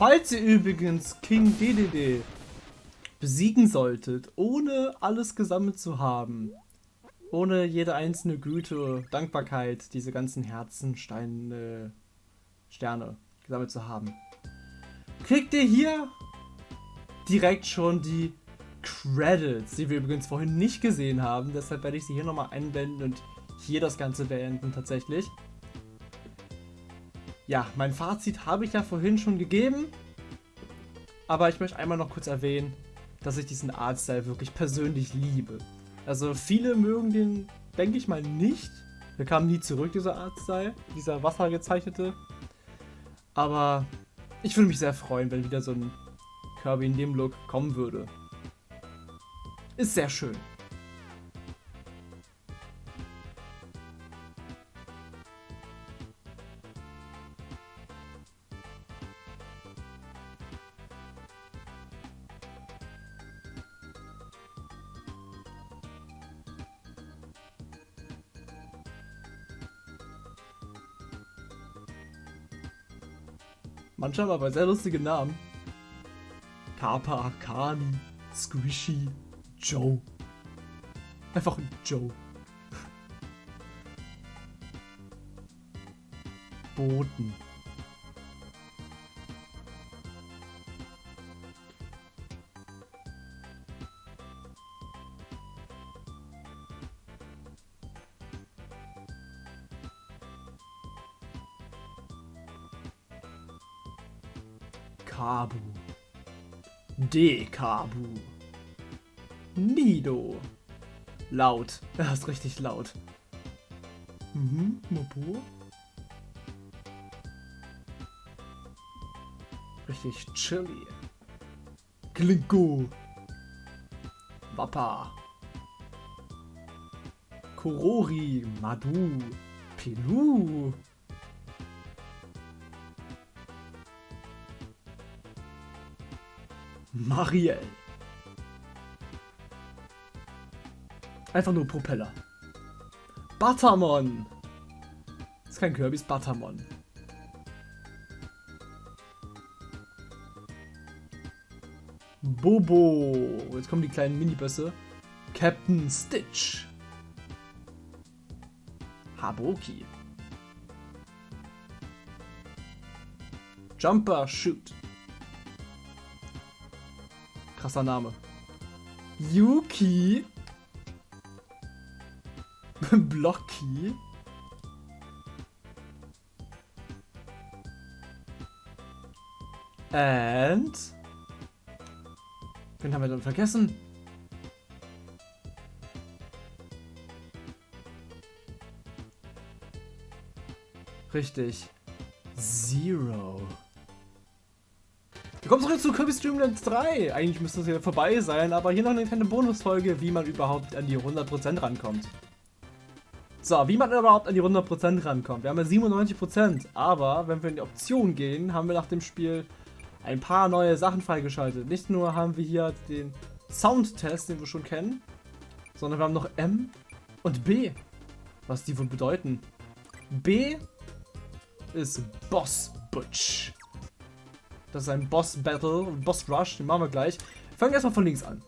Falls ihr übrigens King DDD besiegen solltet, ohne alles gesammelt zu haben, ohne jede einzelne Güte, Dankbarkeit, diese ganzen Herzen, Steine, Sterne gesammelt zu haben, kriegt ihr hier direkt schon die Credits, die wir übrigens vorhin nicht gesehen haben. Deshalb werde ich sie hier nochmal einblenden und hier das Ganze beenden tatsächlich. Ja, mein Fazit habe ich ja vorhin schon gegeben. Aber ich möchte einmal noch kurz erwähnen, dass ich diesen Artstyle wirklich persönlich liebe. Also viele mögen den, denke ich mal, nicht. Der kam nie zurück, dieser Artstyle, dieser wassergezeichnete. Aber ich würde mich sehr freuen, wenn wieder so ein Kirby in dem Look kommen würde. Ist sehr schön. Manche haben aber sehr lustige Namen. Kappa, Akani, Squishy, Joe. Einfach Joe. Boden. Kabu. Dekabu. Nido. Laut. Er ist richtig laut. Mhm, Mopo. Richtig chilly. Klinko. Wappa. Korori. Madu. Pilu. Marielle. Einfach nur Propeller. Buttermon. Das ist kein Kirby, ist Buttermon. Bobo. Jetzt kommen die kleinen Minibösse. Captain Stitch. Haboki. Jumper Shoot. Krasser Name. Yuki. Blocky. And... Wen haben wir dann vergessen? Richtig. Zero. Willkommen zurück zu Kirby Streamlands 3. Eigentlich müsste es ja vorbei sein, aber hier noch eine kleine Bonusfolge, wie man überhaupt an die 100% rankommt. So, wie man überhaupt an die 100% rankommt. Wir haben ja 97%, aber wenn wir in die Option gehen, haben wir nach dem Spiel ein paar neue Sachen freigeschaltet. Nicht nur haben wir hier den Soundtest, den wir schon kennen, sondern wir haben noch M und B. Was die wohl bedeuten. B ist Boss Butch. Das ist ein Boss Battle, Boss Rush, den machen wir gleich. Fangen erstmal von links an.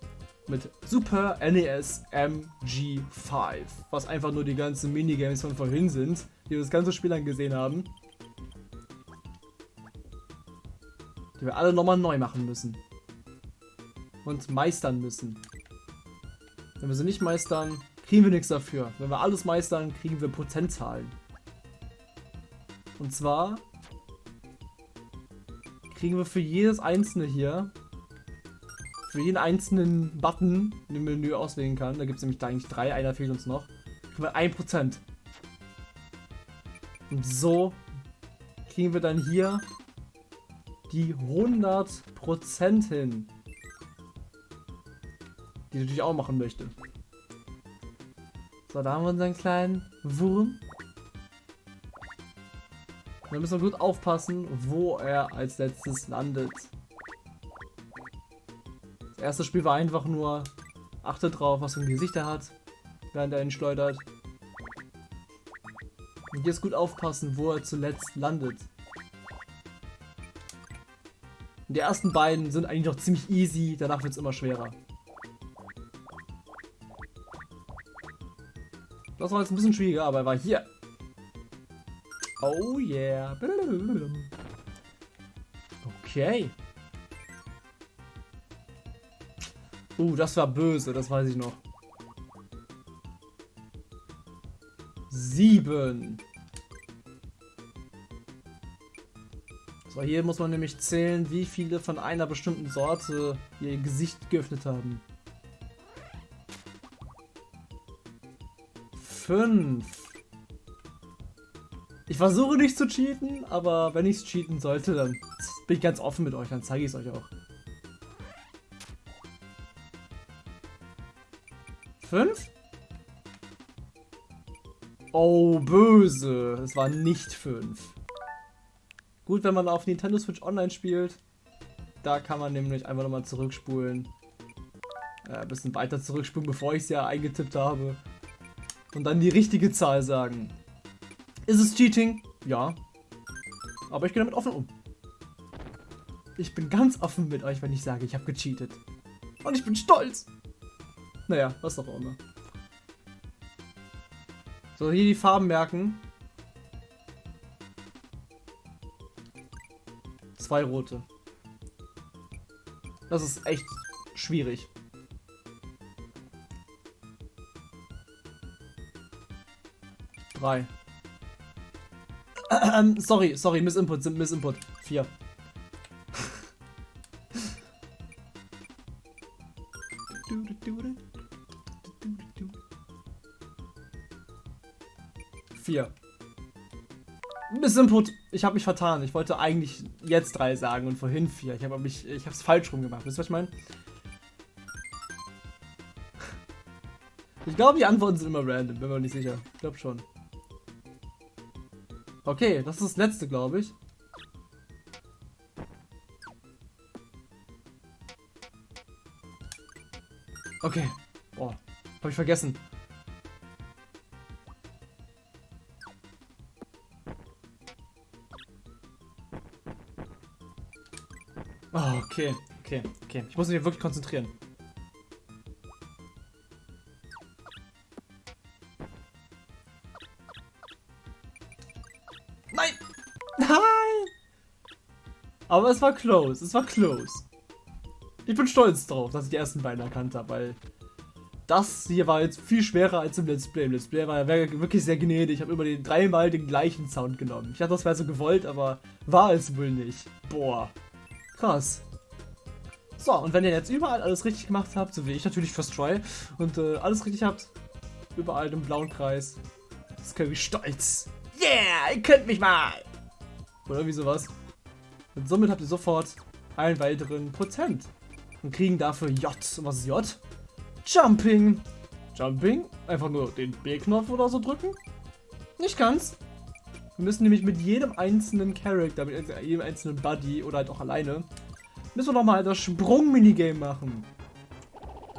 Mit Super NES MG5. Was einfach nur die ganzen Minigames von vorhin sind, die wir das ganze Spiel lang gesehen haben. Die wir alle nochmal neu machen müssen. Und meistern müssen. Wenn wir sie nicht meistern, kriegen wir nichts dafür. Wenn wir alles meistern, kriegen wir Prozentzahlen. Und zwar kriegen wir für jedes einzelne hier, für jeden einzelnen Button im Menü auswählen kann, da gibt es nämlich da eigentlich drei, einer fehlt uns noch, kriegen wir 1%. Und so kriegen wir dann hier die 100% hin. Die ich natürlich auch machen möchte. So, da haben wir unseren kleinen Wurm. Da müssen wir gut aufpassen, wo er als letztes landet. Das erste Spiel war einfach nur, achte drauf, was für ein Gesicht er hat, während er ihn schleudert. Und jetzt gut aufpassen, wo er zuletzt landet. Die ersten beiden sind eigentlich noch ziemlich easy, danach wird es immer schwerer. Das war jetzt ein bisschen schwieriger, aber er war hier. Oh yeah. Okay. Uh, das war böse, das weiß ich noch. Sieben. So, hier muss man nämlich zählen, wie viele von einer bestimmten Sorte ihr Gesicht geöffnet haben. Fünf. Ich versuche nicht zu cheaten, aber wenn ich es cheaten sollte, dann bin ich ganz offen mit euch, dann zeige ich es euch auch. Fünf? Oh, böse. Es war nicht fünf. Gut, wenn man auf Nintendo Switch Online spielt. Da kann man nämlich einfach nochmal zurückspulen. Äh, ein bisschen weiter zurückspulen, bevor ich es ja eingetippt habe. Und dann die richtige Zahl sagen. Ist es Cheating? Ja. Aber ich gehe damit offen um. Ich bin ganz offen mit euch, wenn ich sage, ich habe gecheatet. Und ich bin stolz. Naja, was auch immer. So, hier die Farben merken. Zwei rote. Das ist echt schwierig. Drei. Ähm, sorry, sorry, sind Missinput. Vier. Vier. Missinput. Ich habe mich vertan. Ich wollte eigentlich jetzt drei sagen und vorhin vier. Ich habe mich, ich habe es falsch rum gemacht. Wisst ihr, was ich meine? Ich glaube, die Antworten sind immer random. Bin mir nicht sicher. Ich glaube schon. Okay, das ist das letzte, glaube ich. Okay. Boah, habe ich vergessen. Oh, okay, okay, okay. Ich muss mich wirklich konzentrieren. Aber es war close, es war close. Ich bin stolz drauf, dass ich die ersten beiden erkannt habe, weil das hier war jetzt viel schwerer als im Let's Play. Im Let's Play war ja wirklich sehr gnädig. Ich habe immer den dreimal den gleichen Sound genommen. Ich dachte, das wäre so gewollt, aber war es wohl nicht. Boah. Krass. So, und wenn ihr jetzt überall alles richtig gemacht habt, so wie ich natürlich First Try, und äh, alles richtig habt, überall im blauen Kreis, ist Kirby stolz. Yeah, ihr könnt mich mal! Oder wie sowas. Und somit habt ihr sofort einen weiteren Prozent. Und kriegen dafür J. Und was ist J? Jumping. Jumping? Einfach nur den B-Knopf oder so drücken? Nicht ganz. Wir müssen nämlich mit jedem einzelnen Charakter, mit jedem einzelnen Buddy oder halt auch alleine, müssen wir nochmal das Sprung-Minigame machen.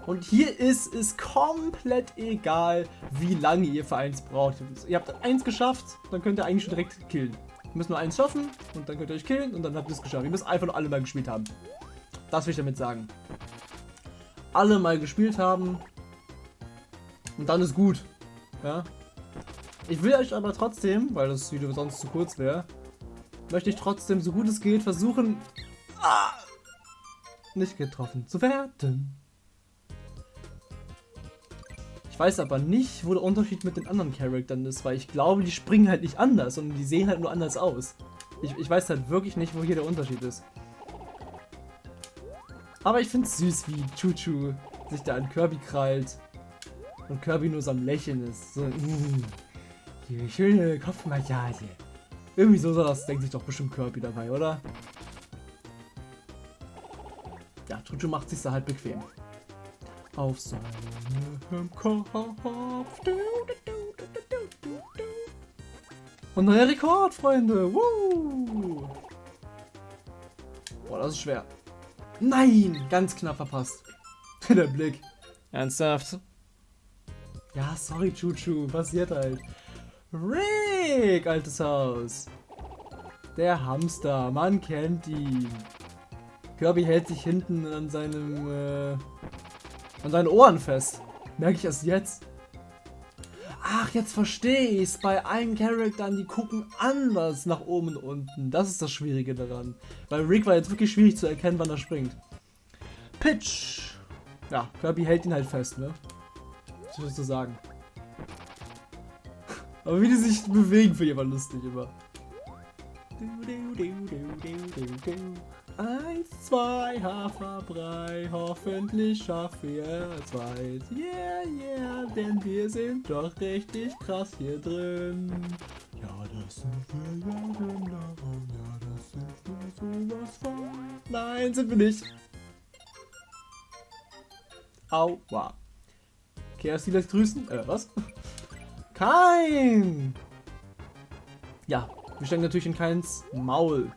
Und hier ist es komplett egal, wie lange ihr für eins braucht. Ihr habt eins geschafft, dann könnt ihr eigentlich schon direkt killen. Müsst nur eins schaffen und dann könnt ihr euch killen und dann habt ihr es geschafft. Ihr müsst einfach nur alle mal gespielt haben. Das will ich damit sagen. Alle mal gespielt haben und dann ist gut. Ja, ich will euch aber trotzdem, weil das Video sonst zu kurz wäre, möchte ich trotzdem, so gut es geht, versuchen, ah, nicht getroffen zu werden. Weiß aber nicht, wo der Unterschied mit den anderen Charaktern ist, weil ich glaube, die springen halt nicht anders, sondern die sehen halt nur anders aus. Ich, ich weiß halt wirklich nicht, wo hier der Unterschied ist. Aber ich finde es süß, wie Chuchu sich da an Kirby krallt und Kirby nur so am Lächeln ist. So, mm. Die schöne Kopfmassage. Irgendwie so das denkt sich doch bestimmt Kirby dabei, oder? Ja, Chuchu macht sich da halt bequem. Auf seinem Kopf. Und neuer Rekord, Freunde. Woo! Boah, das ist schwer. Nein, ganz knapp verpasst. Der Blick. Ernsthaft? Ja, sorry, Chuchu. Passiert halt. Rick, altes Haus. Der Hamster, man kennt ihn. Kirby hält sich hinten an seinem, äh, an seinen Ohren fest. Merke ich erst jetzt. Ach, jetzt verstehe ich es. Bei allen Charakteren, die gucken anders nach oben und unten. Das ist das Schwierige daran. Weil Rick war jetzt wirklich schwierig zu erkennen, wann er springt. Pitch. Ja, Kirby hält ihn halt fest, ne? Was würdest du sagen? Aber wie die sich bewegen, finde ich aber lustig immer. Eins, zwei, Haferbrei, hoffentlich schaffen wir es weit. Yeah, yeah, denn wir sind doch richtig krass hier drin. Ja, das sind wir ja genau, ja, das sind wir sowas von. Nein, sind wir nicht. Aua. Chaos lässt grüßen. Äh, was? Kein! Ja, wir stecken natürlich in keins Maul.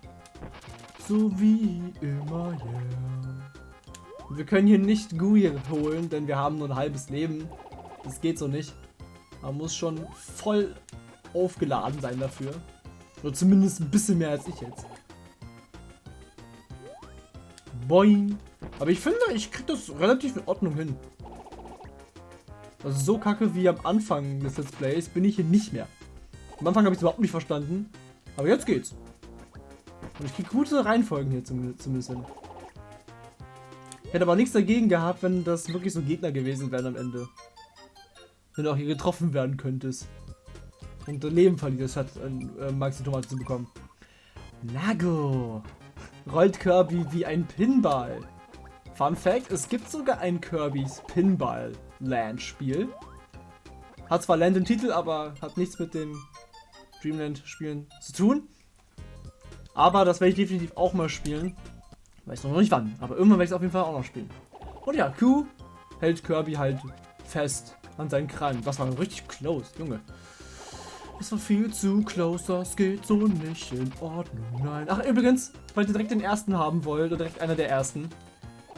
So wie immer, yeah. Wir können hier nicht Gui holen, denn wir haben nur ein halbes Leben. Das geht so nicht. Man muss schon voll aufgeladen sein dafür. Oder zumindest ein bisschen mehr als ich jetzt. Boing. Aber ich finde, ich krieg das relativ in Ordnung hin. Also so kacke wie am Anfang des Let's Plays bin ich hier nicht mehr. Am Anfang habe ich es überhaupt nicht verstanden. Aber jetzt geht's. Und ich kriege gute Reihenfolgen hier zumindest hin. Hätte aber nichts dagegen gehabt, wenn das wirklich so Gegner gewesen wären am Ende. Wenn du auch hier getroffen werden könntest. Und dein Leben verlierst, hat äh, Maxi Tomate zu bekommen. Nago. Rollt Kirby wie ein Pinball. Fun Fact, es gibt sogar ein Kirby's Pinball Land Spiel. Hat zwar Land im Titel, aber hat nichts mit den Dreamland Spielen zu tun. Aber das werde ich definitiv auch mal spielen. Weiß noch nicht wann, aber irgendwann werde ich es auf jeden Fall auch noch spielen. Und ja, Q hält Kirby halt fest an seinen Krallen. Das war richtig close, Junge. Das war viel zu close, das geht so nicht in Ordnung. Nein. Ach, übrigens, falls ihr direkt den ersten haben wollt, oder direkt einer der ersten,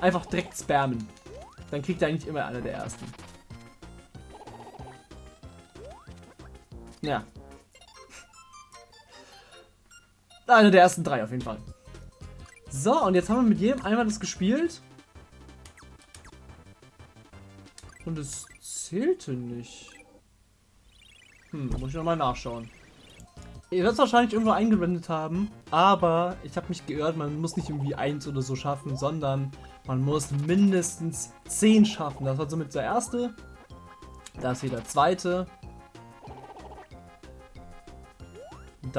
einfach direkt spammen. Dann kriegt ihr eigentlich immer einer der ersten. Ja, Eine der ersten drei auf jeden Fall. So, und jetzt haben wir mit jedem einmal das gespielt. Und es zählte nicht. Hm, muss ich nochmal nachschauen. Ihr werdet es wahrscheinlich irgendwo eingeblendet haben, aber ich habe mich geirrt, man muss nicht irgendwie eins oder so schaffen, sondern man muss mindestens 10 schaffen. Das war somit der erste. Das hier der zweite.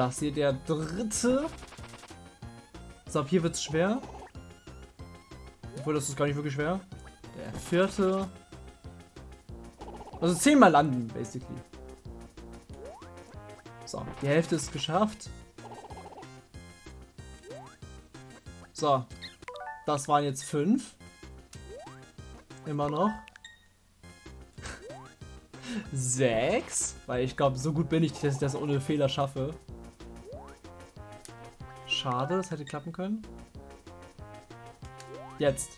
Das hier der dritte. So, ab hier wird es schwer. Obwohl, das ist gar nicht wirklich schwer. Der vierte. Also zehnmal landen, basically. So, die Hälfte ist geschafft. So, das waren jetzt fünf. Immer noch. Sechs. Weil ich glaube, so gut bin ich, dass ich das ohne Fehler schaffe. Schade, das hätte klappen können. Jetzt.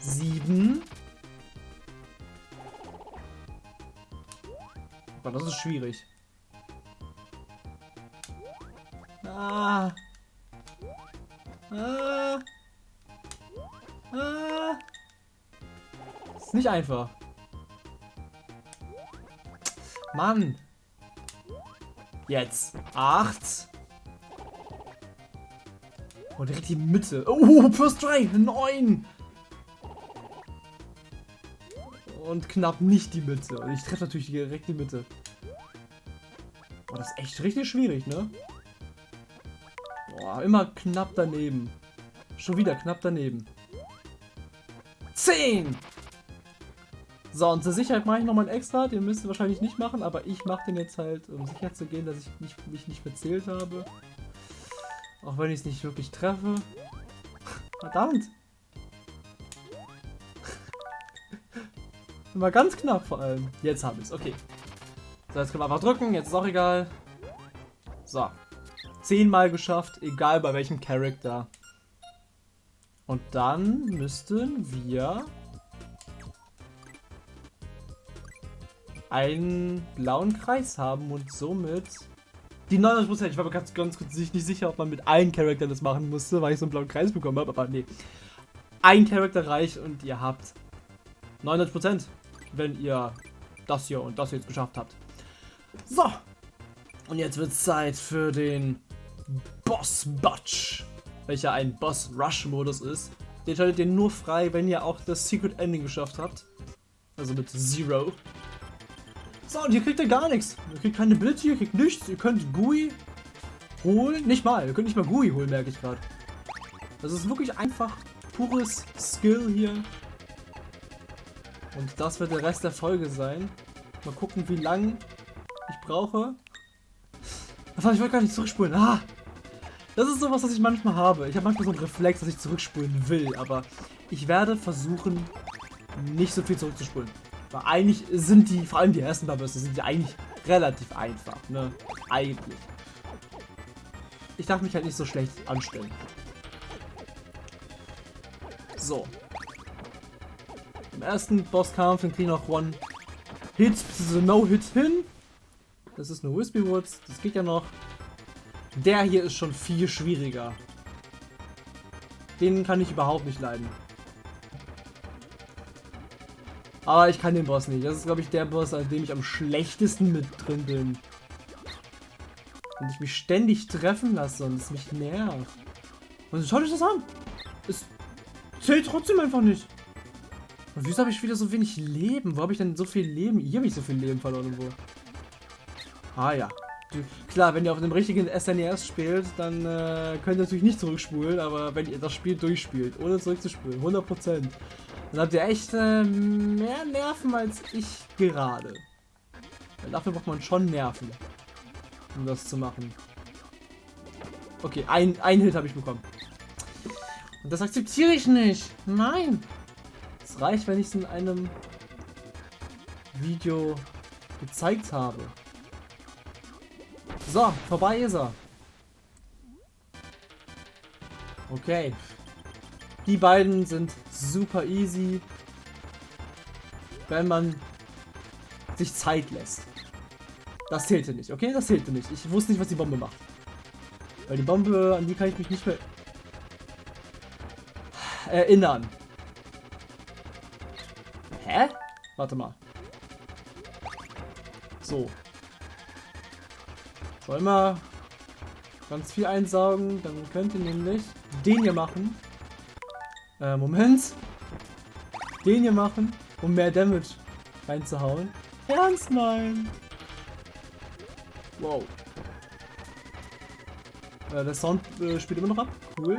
Sieben. Aber das ist schwierig. Ah. Ah. Ah. Ist nicht einfach. Mann. Jetzt. Acht. Oh, direkt die Mitte. Oh, First Try. Neun. Und knapp nicht die Mitte. Und ich treffe natürlich direkt die Mitte. Oh, das ist echt richtig schwierig, ne? Boah, immer knapp daneben. Schon wieder knapp daneben. Zehn! So, und zur Sicherheit mache ich nochmal einen extra. Den müsst ihr wahrscheinlich nicht machen, aber ich mache den jetzt halt, um sicher zu gehen, dass ich nicht, mich nicht verzählt habe. Auch wenn ich es nicht wirklich treffe. Verdammt! Immer ganz knapp vor allem. Jetzt habe ich es, okay. So, jetzt können wir einfach drücken, jetzt ist auch egal. So. Zehnmal geschafft, egal bei welchem Charakter. Und dann müssten wir einen blauen Kreis haben und somit Die 99%, ich war mir ganz, ganz kurz nicht sicher, ob man mit allen Charaktern das machen musste, weil ich so einen blauen Kreis bekommen habe, aber nee. Ein Charakter reicht und ihr habt 99%, wenn ihr das hier und das jetzt geschafft habt. So. Und jetzt wird Zeit für den Boss Butch, welcher ein Boss Rush Modus ist. Den schaltet ihr nur frei, wenn ihr auch das Secret Ending geschafft habt. Also mit Zero. So, und hier kriegt ihr gar nichts. Ihr kriegt keine Ability, ihr kriegt nichts. Ihr könnt GUI holen. Nicht mal, ihr könnt nicht mal GUI holen, merke ich gerade. Das ist wirklich einfach pures Skill hier. Und das wird der Rest der Folge sein. Mal gucken, wie lang ich brauche. ich wollte gar nicht zurückspulen. Ah! Das ist sowas, was ich manchmal habe. Ich habe manchmal so einen Reflex, dass ich zurückspulen will, aber ich werde versuchen, nicht so viel zurückzuspulen. Weil eigentlich sind die, vor allem die ersten paar sind die eigentlich relativ einfach, ne? Eigentlich. Ich darf mich halt nicht so schlecht anstellen. So. Im ersten Bosskampf in Clean of One Hits, bzw. No Hits hin. Das ist eine Wispy Woods, das geht ja noch. Der hier ist schon viel schwieriger. Den kann ich überhaupt nicht leiden. Aber ich kann den Boss nicht. Das ist, glaube ich, der Boss, an dem ich am schlechtesten mit drin bin. Und ich mich ständig treffen lasse und es mich nervt. Und schaut euch das an. Es zählt trotzdem einfach nicht. Und wieso habe ich wieder so wenig Leben? Wo habe ich denn so viel Leben? Hier habe ich so viel Leben verloren. Wo? Ah ja. Klar, wenn ihr auf einem richtigen SNES e spielt, dann äh, könnt ihr natürlich nicht zurückspulen, aber wenn ihr das Spiel durchspielt, ohne zurückzuspulen, 100%, dann habt ihr echt äh, mehr Nerven als ich gerade. Weil dafür braucht man schon Nerven, um das zu machen. Okay, ein, ein Hit habe ich bekommen. Und das akzeptiere ich nicht. Nein. Es reicht, wenn ich es in einem Video gezeigt habe. So, vorbei ist er. Okay. Die beiden sind super easy, wenn man sich Zeit lässt. Das zählte nicht, okay? Das zählte nicht. Ich wusste nicht, was die Bombe macht. Weil die Bombe, an die kann ich mich nicht mehr erinnern. Hä? Warte mal. So. Wollen wir ganz viel einsaugen, dann könnt ihr nämlich den hier machen. Äh, Moment. Den hier machen, um mehr Damage reinzuhauen. Ernst nein. Wow. Äh, der Sound äh, spielt immer noch ab. Cool.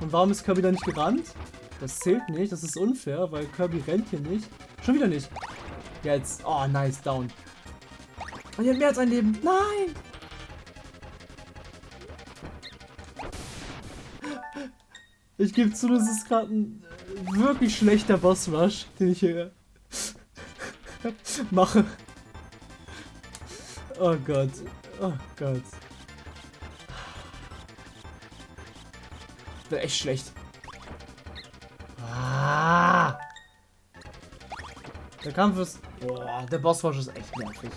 Und warum ist Kirby da nicht gerannt? Das zählt nicht, das ist unfair, weil Kirby rennt hier nicht. Schon wieder nicht. Jetzt. Oh, nice, down. Und ihr habt mehr als ein Leben. Nein! Gebe zu, das ist gerade ein äh, wirklich schlechter Boss Rush, den ich hier mache. Oh Gott. Oh Gott. Das echt schlecht. Ah. Der Kampf ist... Boah, der Boss Rush ist echt nervig.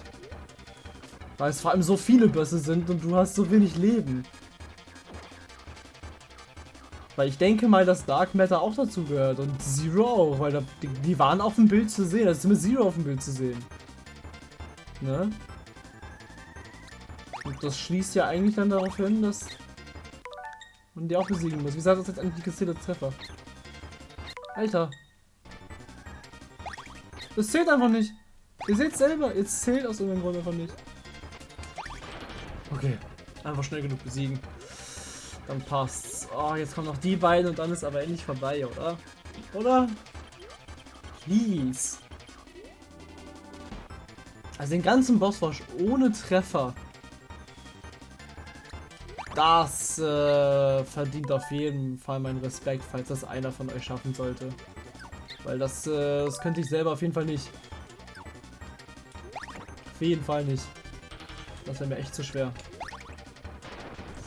Weil es vor allem so viele Bösse sind und du hast so wenig Leben. Weil ich denke mal, dass Dark Matter auch dazu gehört und Zero auch, weil da, die, die, waren auf dem Bild zu sehen. Da ist mit Zero auf dem Bild zu sehen. Ne? Und das schließt ja eigentlich dann darauf hin, dass man die auch besiegen muss. Wie sagt das jetzt eigentlich gezählte Treffer? Alter. Das zählt einfach nicht. Ihr seht selber, jetzt zählt aus irgendeinem Grund einfach nicht. Okay. Einfach schnell genug besiegen. Dann passt's. Oh, jetzt kommen noch die beiden und dann ist aber endlich vorbei, oder? Oder? Please. Also den ganzen Bosswash ohne Treffer. Das äh, verdient auf jeden Fall meinen Respekt, falls das einer von euch schaffen sollte. Weil das, äh, das könnte ich selber auf jeden Fall nicht. Auf jeden Fall nicht. Das wäre mir echt zu schwer.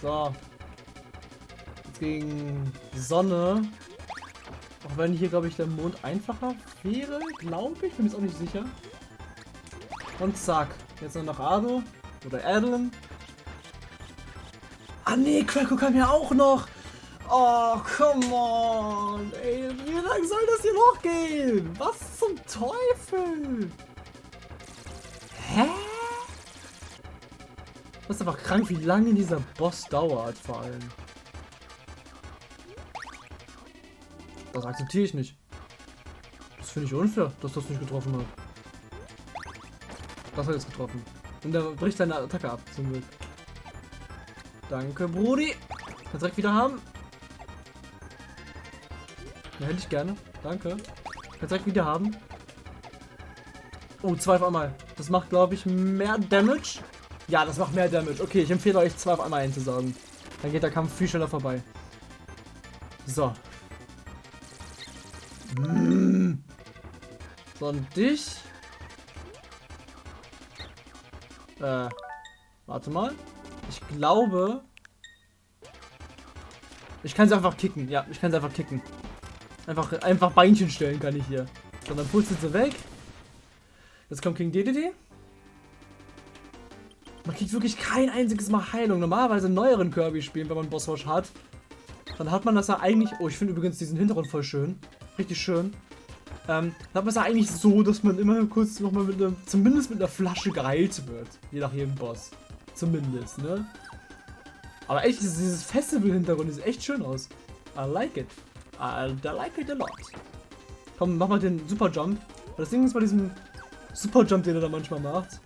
So gegen Sonne. Auch wenn hier, glaube ich, der Mond einfacher wäre, glaube ich. Bin mir jetzt auch nicht sicher. Und zack. Jetzt noch Ado. Oder Adeline. Ah nee, Quacko kam ja auch noch. Oh, come on. Ey, wie lange soll das hier noch gehen? Was zum Teufel? Hä? Das ist einfach krank, wie lange dieser Boss dauert, vor allem. Das akzeptiere ich nicht. Das finde ich unfair, dass das nicht getroffen hat. Das hat jetzt getroffen. Und er bricht seine Attacke ab, zum Glück. Danke, Brudi. Kannst direkt wieder haben. Ja, hätte ich gerne. Danke. Kannst direkt wieder haben. Oh, zwei auf einmal. Das macht, glaube ich, mehr Damage. Ja, das macht mehr Damage. Okay, ich empfehle euch, zwei auf einmal einzusaugen. Dann geht der Kampf viel schneller vorbei. So. So, und dich. Äh, warte mal. Ich glaube... Ich kann sie einfach kicken. Ja, ich kann sie einfach kicken. Einfach, einfach Beinchen stellen kann ich hier. So, dann putzelt sie weg. Jetzt kommt King DDD. Man kriegt wirklich kein einziges Mal Heilung. Normalerweise in neueren Kirby-Spielen, wenn man Boss Rush hat, dann hat man das ja eigentlich... Oh, ich finde übrigens diesen Hintergrund voll schön. Richtig schön. Ähm, dann hat man es ja eigentlich so, dass man immer kurz nochmal mit einer, zumindest mit einer Flasche geheilt wird. Je nach jedem Boss. Zumindest, ne? Aber echt, dieses Festival-Hintergrund sieht echt schön aus. I like it. I, I like it a lot. Komm, mach mal den Super Jump. Das Ding ist bei diesem Super Jump, den er da manchmal macht.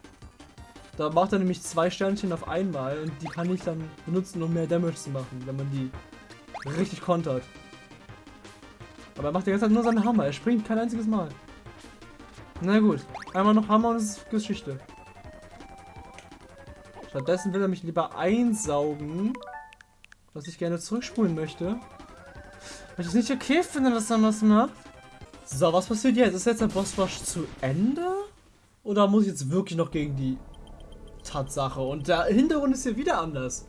Da macht er nämlich zwei Sternchen auf einmal und die kann ich dann benutzen, um mehr Damage zu machen, wenn man die richtig kontert. Aber er macht die ganze Zeit nur seinen Hammer. Er springt kein einziges Mal. Na gut. Einmal noch Hammer und es ist Geschichte. Stattdessen will er mich lieber einsaugen. Was ich gerne zurückspulen möchte. Weil ich es nicht okay finde, dass er das macht. So, was passiert jetzt? Ist jetzt der Bossrush zu Ende? Oder muss ich jetzt wirklich noch gegen die Tatsache? Und der Hintergrund ist hier wieder anders.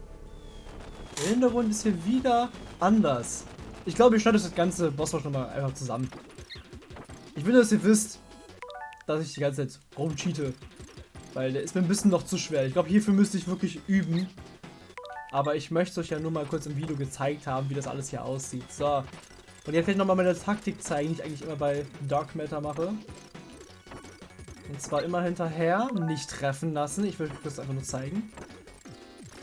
Der Hintergrund ist hier wieder anders. Ich glaube, ich schneide das ganze Bossrush nochmal einfach zusammen. Ich will, dass ihr wisst, dass ich die ganze Zeit rumcheate. Weil der ist mir ein bisschen noch zu schwer. Ich glaube, hierfür müsste ich wirklich üben. Aber ich möchte euch ja nur mal kurz im Video gezeigt haben, wie das alles hier aussieht. So. Und jetzt ich nochmal meine Taktik zeigen, die ich eigentlich immer bei Dark Matter mache. Und zwar immer hinterher, nicht treffen lassen. Ich will euch das einfach nur zeigen.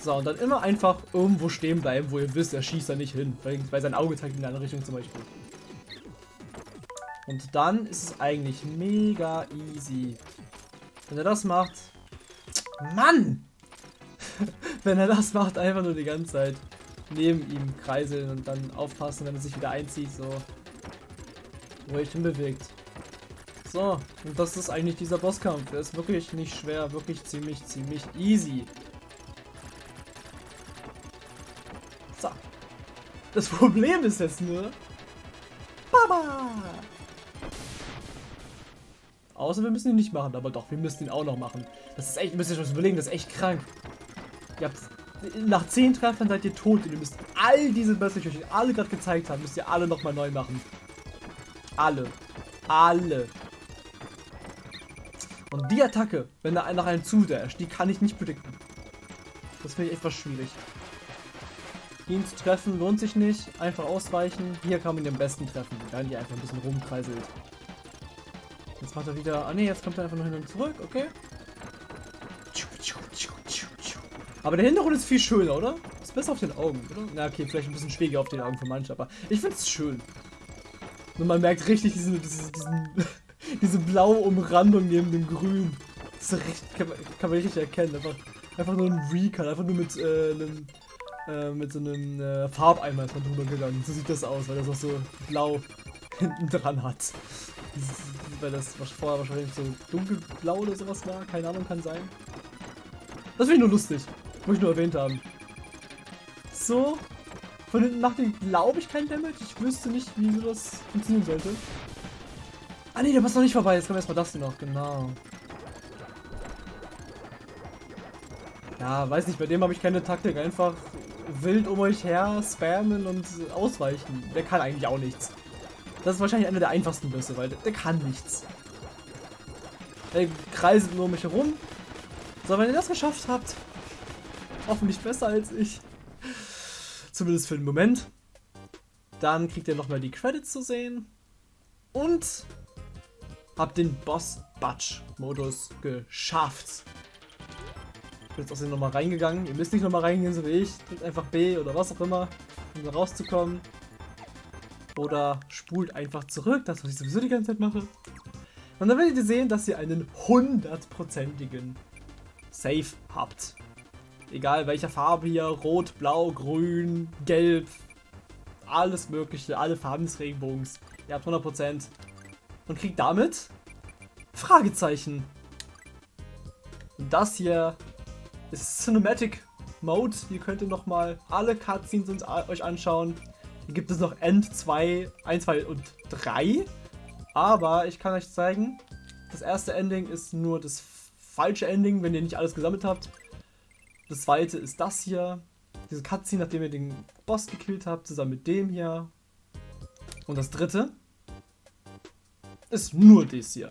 So, und dann immer einfach irgendwo stehen bleiben, wo ihr wisst, er schießt da nicht hin. Weil, weil sein Auge zeigt in eine Richtung zum Beispiel. Und dann ist es eigentlich mega easy. Wenn er das macht... Mann! wenn er das macht, einfach nur die ganze Zeit neben ihm kreiseln und dann aufpassen, wenn er sich wieder einzieht, so ruhig hinbewegt. So, und das ist eigentlich dieser Bosskampf. Der ist wirklich nicht schwer, wirklich ziemlich, ziemlich easy. Das Problem ist jetzt nur... Baba! Außer wir müssen ihn nicht machen, aber doch, wir müssen ihn auch noch machen. Das ist echt, müsst ihr euch was überlegen, das ist echt krank. Ihr habt, nach 10 Treffern seid ihr tot und ihr müsst all diese Bösse, die ich euch alle gerade gezeigt habe, müsst ihr alle nochmal neu machen. Alle. Alle. Und die Attacke, wenn da nach einem zudasht, die kann ich nicht predikten. Das finde ich etwas schwierig. Ihn zu treffen lohnt sich nicht. Einfach ausweichen. Hier kann man den besten treffen, wenn die einfach ein bisschen rumkreiselt. Jetzt macht er wieder... Ah ne, jetzt kommt er einfach nur hin und zurück. Okay. Aber der Hintergrund ist viel schöner, oder? Ist besser auf den Augen, oder? Na okay, vielleicht ein bisschen schwieriger auf den Augen für manche, aber ich finde es schön. Und man merkt richtig diesen, diesen, diesen diese blaue Umrandung neben dem Grün. Das richtig, kann, man, kann man richtig erkennen. Einfach, einfach nur ein Recut, einfach nur mit, äh, einem, äh, mit so einem äh, Farbeimer ist man drüber gegangen. So sieht das aus, weil das auch so blau hinten dran hat. Weil das vorher wahrscheinlich so dunkelblau oder sowas war. Keine Ahnung, kann sein. Das finde ich nur lustig. Muss ich nur erwähnt haben. So. Von hinten macht den, glaube ich, kein Damage. Ich wüsste nicht, wie so das funktionieren sollte. Ah ne, der passt noch nicht vorbei. Jetzt kommen erstmal das hier noch. Genau. Ja, weiß nicht, bei dem habe ich keine Taktik. Einfach wild um euch her spammen und ausweichen. Der kann eigentlich auch nichts. Das ist wahrscheinlich einer der einfachsten Bösse, weil der, der kann nichts. Der kreiselt nur um mich herum. So, wenn ihr das geschafft habt, hoffentlich besser als ich, Zumindest für den Moment. Dann kriegt ihr nochmal die Credits zu sehen. Und habt den Boss Batch Modus geschafft. Bin jetzt aus dem nochmal reingegangen. Ihr müsst nicht nochmal reingehen, so wie ich. Drückt einfach B oder was auch immer, um da rauszukommen. Oder spult einfach zurück, das was ich sowieso die ganze Zeit mache. Und dann werdet ihr sehen, dass ihr einen hundertprozentigen Save habt. Egal welcher Farbe hier, rot, blau, grün, gelb, alles mögliche, alle Farben des Regenbogens. Ihr habt 100% und kriegt damit Fragezeichen. Und das hier ist Cinematic Mode. Hier könnt ihr nochmal alle Cutscenes euch anschauen. Hier gibt es noch End 2, 1, 2 und 3. Aber ich kann euch zeigen, das erste Ending ist nur das falsche Ending, wenn ihr nicht alles gesammelt habt. Das zweite ist das hier. Diese Cutscene, nachdem ihr den Boss gekillt habt, zusammen mit dem hier. Und das dritte ist nur das hier.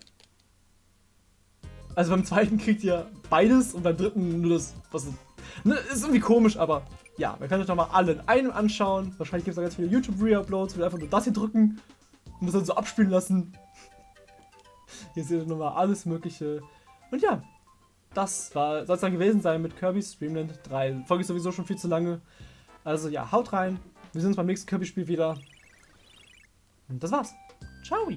Also beim zweiten kriegt ihr beides und beim dritten nur das, was ist. Ne, ist irgendwie komisch, aber ja, man kann sich nochmal alle in einem anschauen. Wahrscheinlich gibt es da ganz viele YouTube-Re-Uploads, wo wir einfach nur das hier drücken und das dann so abspielen lassen. Hier seht ihr nochmal alles Mögliche. Und ja, das soll es dann gewesen sein mit Kirby's Dreamland 3. Die Folge ist sowieso schon viel zu lange. Also ja, haut rein. Wir sehen uns beim nächsten Kirby-Spiel wieder. Und das war's. Ciao.